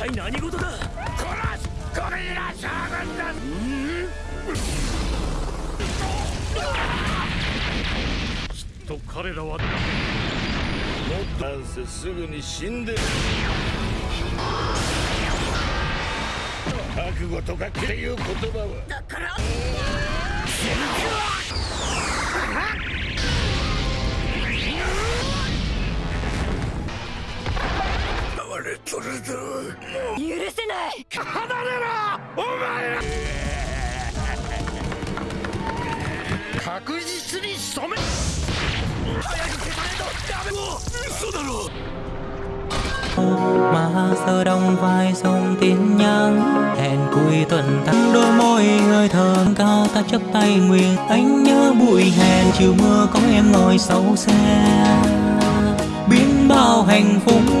体何事だ？殺すゴリラ将軍だ！きっと彼らはもっと。なんせすぐに死んでる。覚悟とかっていう言葉は。だから哀れとるぞ許せない離れろお前ら確実に仕留め早く消さねえとダメ嘘だろ mà sơ đông vai sông tin nhắn hẹn cuối tuần tháng đôi môi người thơm cao ta chấp tay nguyện anh nhớ bụi hẹn chiều mưa có em ngồi sau xe biến bao hạnh phúc buồn vui